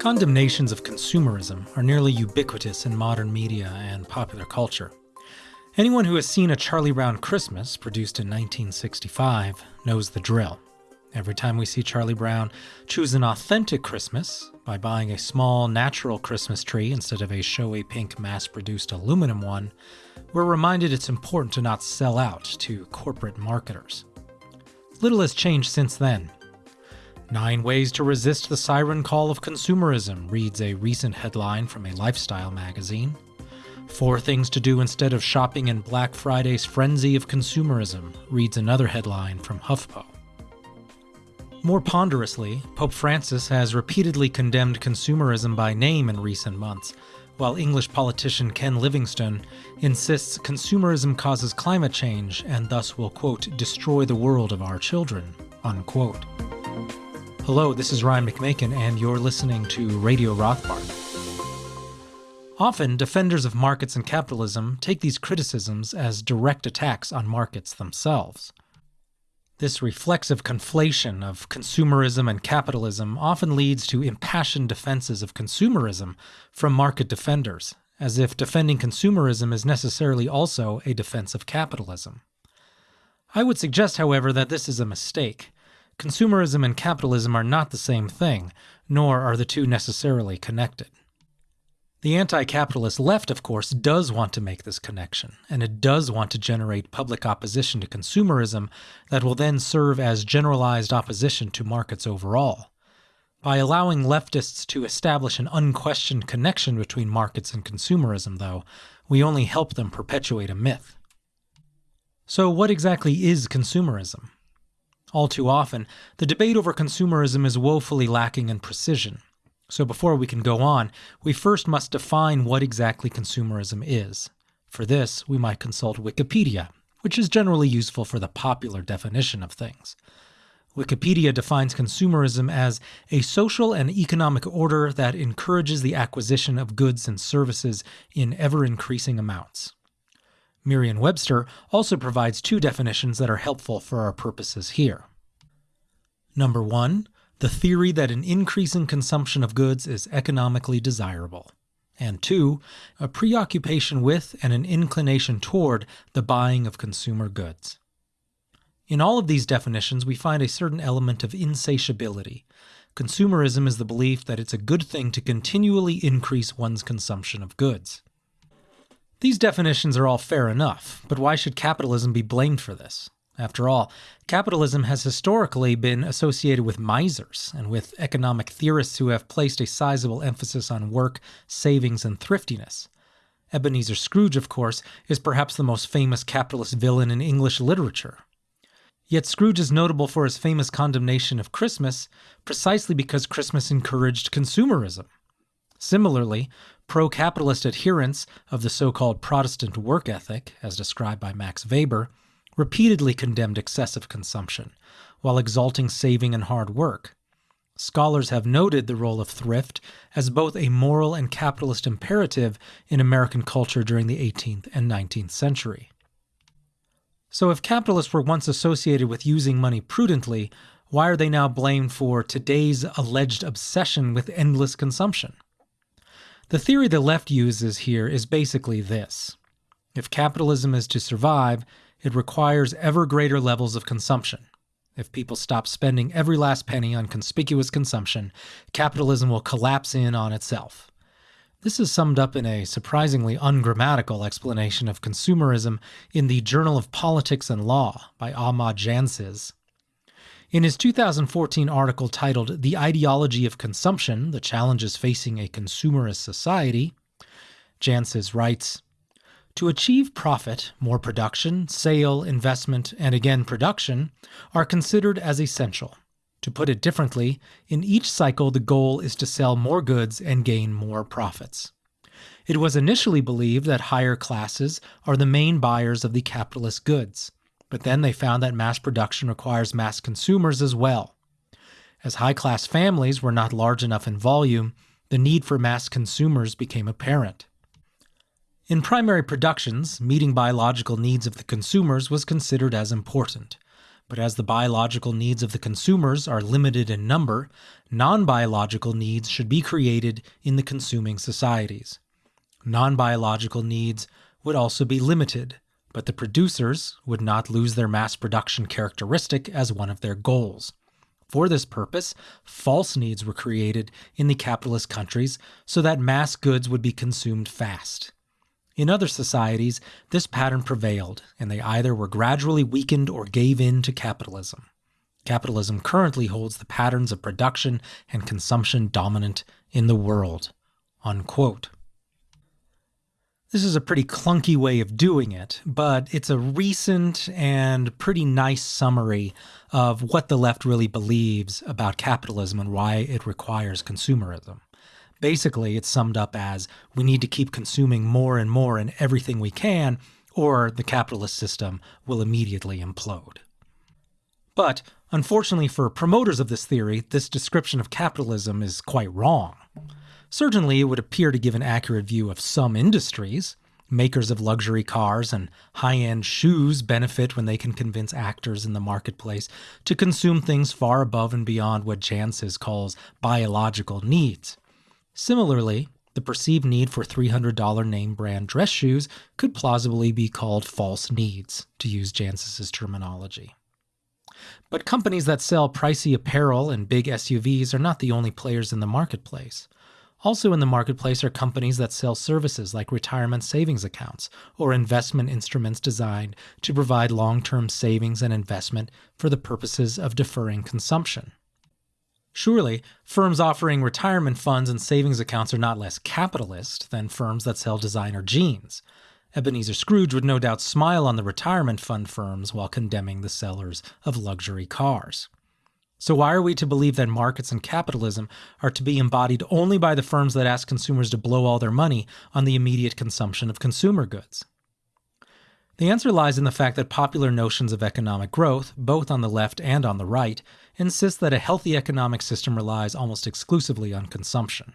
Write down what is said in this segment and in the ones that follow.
Condemnations of consumerism are nearly ubiquitous in modern media and popular culture. Anyone who has seen a Charlie Brown Christmas, produced in 1965, knows the drill. Every time we see Charlie Brown choose an authentic Christmas by buying a small, natural Christmas tree instead of a showy pink mass produced aluminum one, we're reminded it's important to not sell out to corporate marketers. Little has changed since then. Nine Ways to Resist the Siren Call of Consumerism reads a recent headline from a lifestyle magazine. Four Things to Do Instead of Shopping in Black Friday's Frenzy of Consumerism reads another headline from HuffPo. More ponderously, Pope Francis has repeatedly condemned consumerism by name in recent months, while English politician Ken Livingstone insists consumerism causes climate change and thus will, quote, destroy the world of our children, unquote. Hello, this is Ryan McMaken, and you're listening to Radio Rothbard. Often, defenders of markets and capitalism take these criticisms as direct attacks on markets themselves. This reflexive conflation of consumerism and capitalism often leads to impassioned defenses of consumerism from market defenders, as if defending consumerism is necessarily also a defense of capitalism. I would suggest, however, that this is a mistake. Consumerism and capitalism are not the same thing, nor are the two necessarily connected. The anti capitalist left, of course, does want to make this connection, and it does want to generate public opposition to consumerism that will then serve as generalized opposition to markets overall. By allowing leftists to establish an unquestioned connection between markets and consumerism, though, we only help them perpetuate a myth. So, what exactly is consumerism? All too often, the debate over consumerism is woefully lacking in precision. So before we can go on, we first must define what exactly consumerism is. For this, we might consult Wikipedia, which is generally useful for the popular definition of things. Wikipedia defines consumerism as a social and economic order that encourages the acquisition of goods and services in ever increasing amounts. Merriam Webster also provides two definitions that are helpful for our purposes here. Number one, the theory that an increasing consumption of goods is economically desirable. And two, a preoccupation with and an inclination toward the buying of consumer goods. In all of these definitions, we find a certain element of insatiability. Consumerism is the belief that it's a good thing to continually increase one's consumption of goods. These definitions are all fair enough, but why should capitalism be blamed for this? After all, capitalism has historically been associated with misers and with economic theorists who have placed a sizable emphasis on work, savings, and thriftiness. Ebenezer Scrooge, of course, is perhaps the most famous capitalist villain in English literature. Yet Scrooge is notable for his famous condemnation of Christmas precisely because Christmas encouraged consumerism. Similarly, pro capitalist adherents of the so called Protestant work ethic, as described by Max Weber, repeatedly condemned excessive consumption, while exalting saving and hard work. Scholars have noted the role of thrift as both a moral and capitalist imperative in American culture during the 18th and 19th century. So, if capitalists were once associated with using money prudently, why are they now blamed for today's alleged obsession with endless consumption? The theory the left uses here is basically this. If capitalism is to survive, it requires ever greater levels of consumption. If people stop spending every last penny on conspicuous consumption, capitalism will collapse in on itself. This is summed up in a surprisingly ungrammatical explanation of consumerism in the Journal of Politics and Law by Ahmad Jansiz. In his 2014 article titled The Ideology of Consumption The Challenges Facing a Consumerist Society, Jansiz writes To achieve profit, more production, sale, investment, and again production are considered as essential. To put it differently, in each cycle the goal is to sell more goods and gain more profits. It was initially believed that higher classes are the main buyers of the capitalist goods. But then they found that mass production requires mass consumers as well. As high class families were not large enough in volume, the need for mass consumers became apparent. In primary productions, meeting biological needs of the consumers was considered as important. But as the biological needs of the consumers are limited in number, non biological needs should be created in the consuming societies. Non biological needs would also be limited, but the producers would not lose their mass production characteristic as one of their goals. For this purpose, false needs were created in the capitalist countries so that mass goods would be consumed fast. In other societies, this pattern prevailed, and they either were gradually weakened or gave in to capitalism. Capitalism currently holds the patterns of production and consumption dominant in the world. Unquote. This is a pretty clunky way of doing it, but it's a recent and pretty nice summary of what the left really believes about capitalism and why it requires consumerism. Basically, it's summed up as we need to keep consuming more and more in everything we can, or the capitalist system will immediately implode. But unfortunately for promoters of this theory, this description of capitalism is quite wrong. Certainly, it would appear to give an accurate view of some industries. Makers of luxury cars and high end shoes benefit when they can convince actors in the marketplace to consume things far above and beyond what Jansiz calls biological needs. Similarly, the perceived need for $300 name brand dress shoes could plausibly be called false needs, to use Jansiz's terminology. But companies that sell pricey apparel and big SUVs are not the only players in the marketplace. Also in the marketplace are companies that sell services like retirement savings accounts or investment instruments designed to provide long term savings and investment for the purposes of deferring consumption. Surely, firms offering retirement funds and savings accounts are not less capitalist than firms that sell designer jeans. Ebenezer Scrooge would no doubt smile on the retirement fund firms while condemning the sellers of luxury cars. So, why are we to believe that markets and capitalism are to be embodied only by the firms that ask consumers to blow all their money on the immediate consumption of consumer goods? The answer lies in the fact that popular notions of economic growth, both on the left and on the right, insist that a healthy economic system relies almost exclusively on consumption.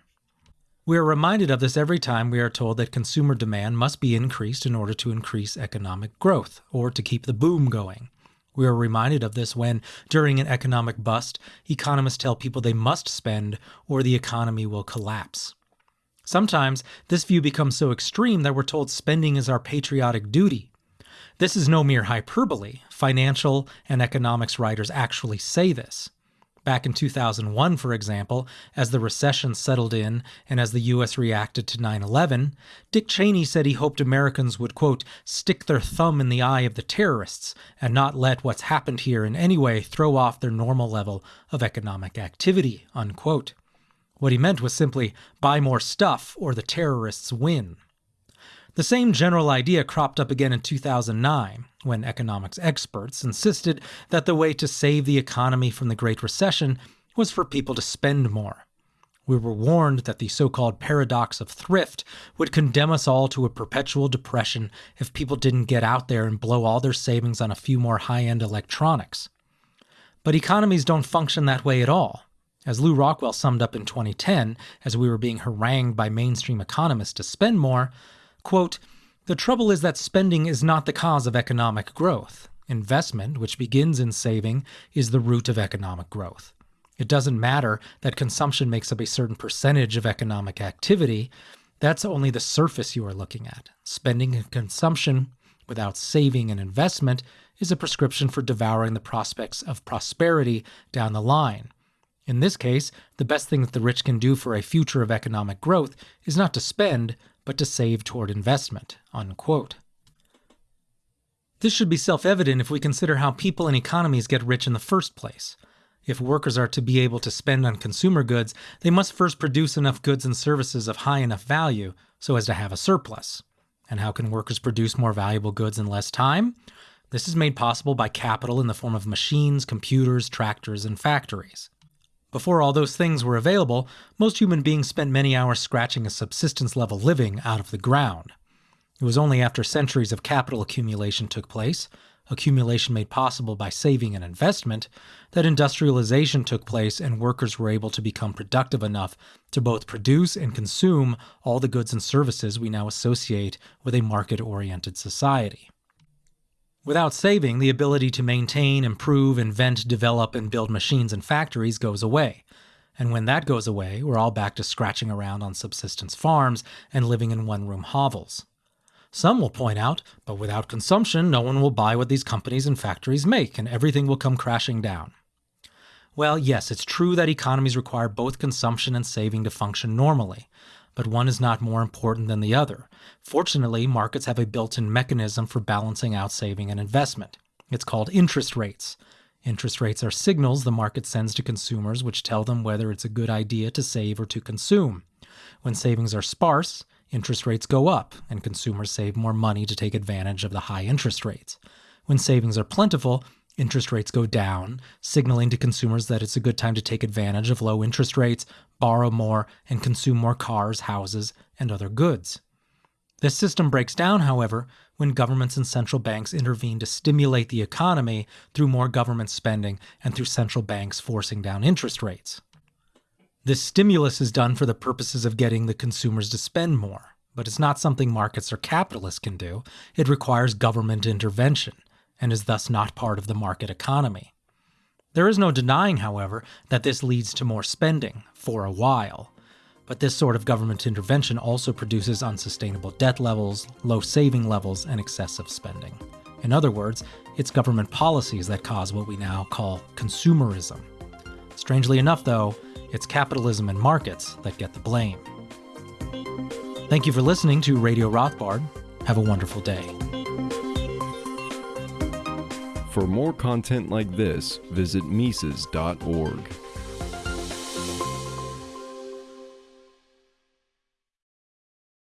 We are reminded of this every time we are told that consumer demand must be increased in order to increase economic growth, or to keep the boom going. We are reminded of this when, during an economic bust, economists tell people they must spend or the economy will collapse. Sometimes this view becomes so extreme that we're told spending is our patriotic duty. This is no mere hyperbole. Financial and economics writers actually say this. Back in 2001, for example, as the recession settled in and as the U.S. reacted to 9 11, Dick Cheney said he hoped Americans would, quote, stick their thumb in the eye of the terrorists and not let what's happened here in any way throw off their normal level of economic activity, unquote. What he meant was simply buy more stuff or the terrorists win. The same general idea cropped up again in 2009, when economics experts insisted that the way to save the economy from the Great Recession was for people to spend more. We were warned that the so called paradox of thrift would condemn us all to a perpetual depression if people didn't get out there and blow all their savings on a few more high end electronics. But economies don't function that way at all. As Lew Rockwell summed up in 2010, as we were being harangued by mainstream economists to spend more, Quote, the trouble is that spending is not the cause of economic growth. Investment, which begins in saving, is the root of economic growth. It doesn't matter that consumption makes up a certain percentage of economic activity. That's only the surface you are looking at. Spending and consumption without saving and investment is a prescription for devouring the prospects of prosperity down the line. In this case, the best thing that the rich can do for a future of economic growth is not to spend, but to save toward investment. Unquote. This should be self evident if we consider how people and economies get rich in the first place. If workers are to be able to spend on consumer goods, they must first produce enough goods and services of high enough value so as to have a surplus. And how can workers produce more valuable goods in less time? This is made possible by capital in the form of machines, computers, tractors, and factories. Before all those things were available, most human beings spent many hours scratching a subsistence level living out of the ground. It was only after centuries of capital accumulation took place, accumulation made possible by saving and investment, that industrialization took place and workers were able to become productive enough to both produce and consume all the goods and services we now associate with a market oriented society. Without saving, the ability to maintain, improve, invent, develop, and build machines and factories goes away. And when that goes away, we're all back to scratching around on subsistence farms and living in one room hovels. Some will point out, but without consumption, no one will buy what these companies and factories make, and everything will come crashing down. Well, yes, it's true that economies require both consumption and saving to function normally, but one is not more important than the other. Fortunately, markets have a built in mechanism for balancing out saving and investment. It's called interest rates. Interest rates are signals the market sends to consumers which tell them whether it's a good idea to save or to consume. When savings are sparse, interest rates go up, and consumers save more money to take advantage of the high interest rates. When savings are plentiful, interest rates go down, signaling to consumers that it's a good time to take advantage of low interest rates, borrow more, and consume more cars, houses, and other goods. This system breaks down, however, when governments and central banks intervene to stimulate the economy through more government spending and through central banks forcing down interest rates. This stimulus is done for the purposes of getting the consumers to spend more, but it's not something markets or capitalists can do. It requires government intervention and is thus not part of the market economy. There is no denying, however, that this leads to more spending, for a while. But this sort of government intervention also produces unsustainable debt levels, low saving levels, and excessive spending. In other words, it's government policies that cause what we now call consumerism. Strangely enough, though, it's capitalism and markets that get the blame. Thank you for listening to Radio Rothbard. Have a wonderful day. For more content like this, visit Mises.org.